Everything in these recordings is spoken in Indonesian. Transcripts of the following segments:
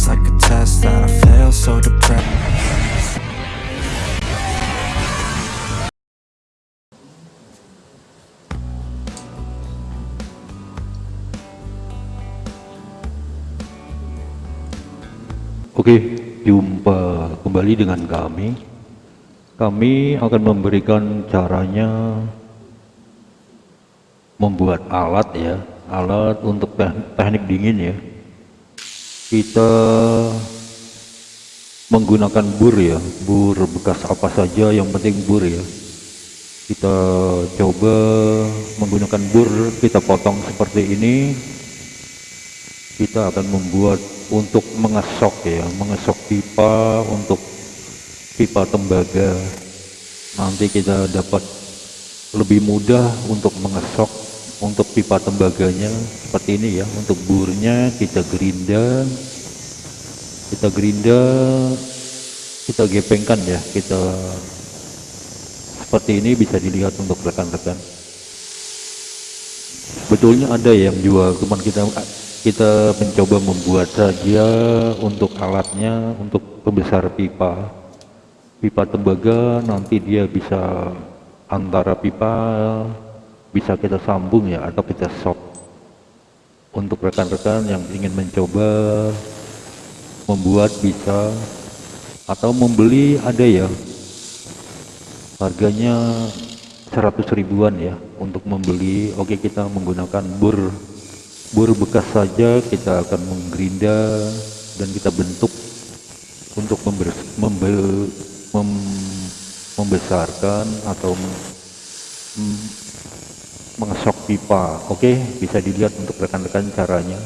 feels like a test that I fail so depressed Oke, jumpa kembali dengan kami. Kami akan memberikan caranya membuat alat ya, alat untuk teknik dingin ya kita menggunakan bur ya, bur bekas apa saja yang penting bur ya. Kita coba menggunakan bur, kita potong seperti ini. Kita akan membuat untuk mengesok ya mengesok pipa untuk pipa tembaga nanti kita dapat lebih mudah untuk mengesok untuk pipa tembaganya seperti ini ya. Untuk burnya kita gerinda. Kita gerinda kita gepengkan ya. Kita seperti ini bisa dilihat untuk rekan-rekan. Betulnya ada yang jual cuman kita kita mencoba membuat saja untuk alatnya untuk pembesar pipa. Pipa tembaga nanti dia bisa antara pipa bisa kita sambung ya atau kita sok untuk rekan-rekan yang ingin mencoba membuat bisa atau membeli ada ya. Harganya 100 ribuan ya untuk membeli. Oke kita menggunakan bur bur bekas saja kita akan menggerinda dan kita bentuk untuk membesarkan atau mengesok pipa. Oke bisa dilihat untuk rekan-rekan caranya.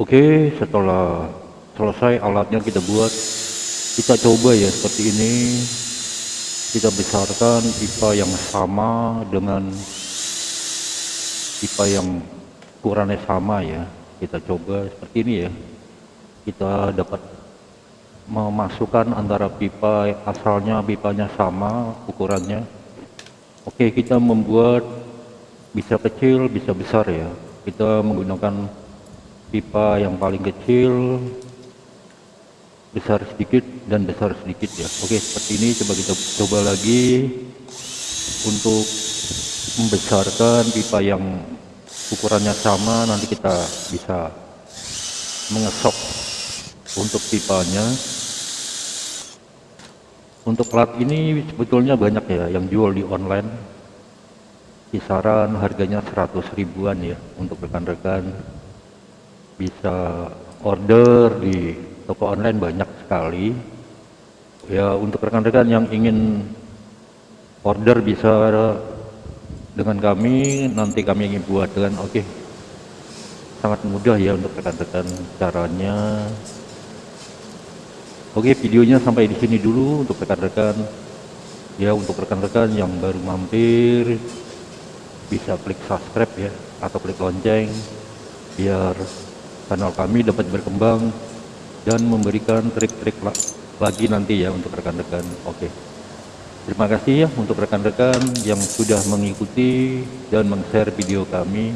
Oke, setelah selesai alatnya kita buat, kita coba ya seperti ini. Kita besarkan pipa yang sama dengan pipa yang ukurannya sama ya. Kita coba seperti ini ya. Kita dapat memasukkan antara pipa asalnya pipanya sama ukurannya. Oke, kita membuat bisa kecil, bisa besar ya. Kita menggunakan pipa yang paling kecil besar sedikit dan besar sedikit ya. Oke seperti ini coba kita coba lagi untuk membesarkan pipa yang ukurannya sama nanti kita bisa mengesok untuk pipanya. Untuk plat ini sebetulnya banyak ya yang jual di online. Kisaran harganya 100 ribuan ya untuk rekan-rekan bisa order di toko online banyak sekali. Ya untuk rekan-rekan yang ingin order bisa dengan kami. Nanti kami ingin buat dengan oke. Okay. sangat mudah ya untuk rekan-rekan caranya. Oke okay, videonya sampai di sini dulu untuk rekan-rekan. Ya untuk rekan-rekan yang baru mampir bisa klik subscribe ya atau klik lonceng biar kanal kami dapat berkembang dan memberikan trik-trik lagi nanti ya untuk rekan-rekan. Oke. Terima kasih ya untuk rekan-rekan yang sudah mengikuti dan meng-share video kami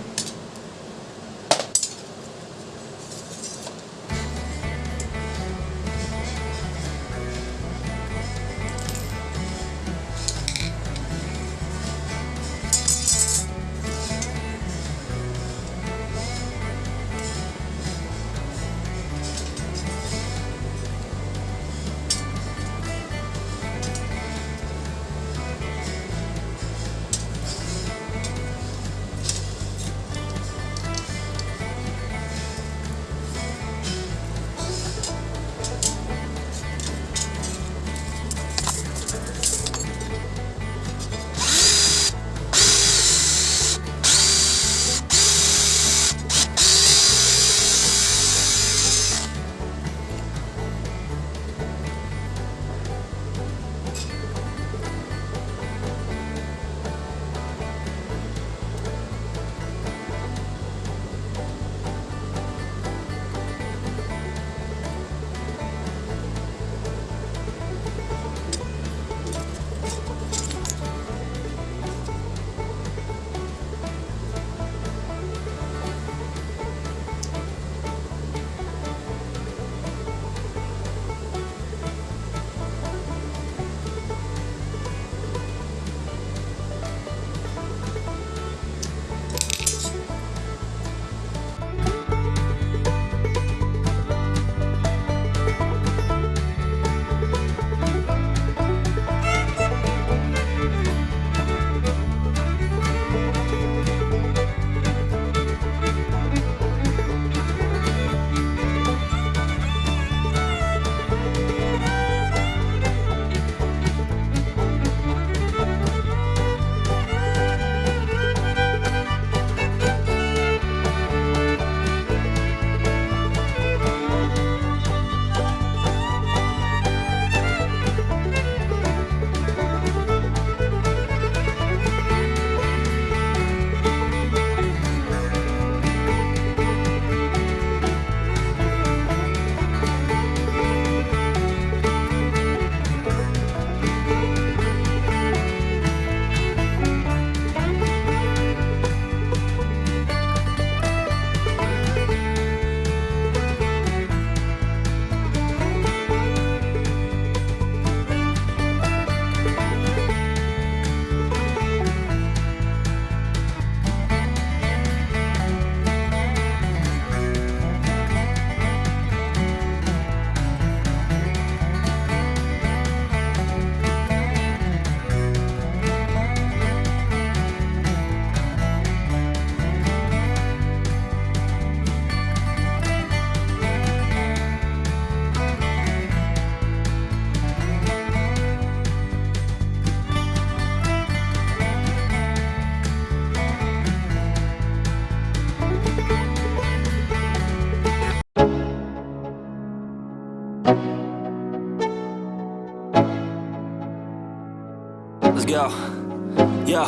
Let's. Yo.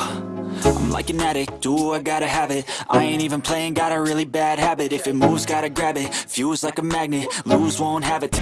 I'm like an addict, do I gotta have it I ain't even playing, got a really bad habit If it moves, gotta grab it Fuse like a magnet, lose, won't have it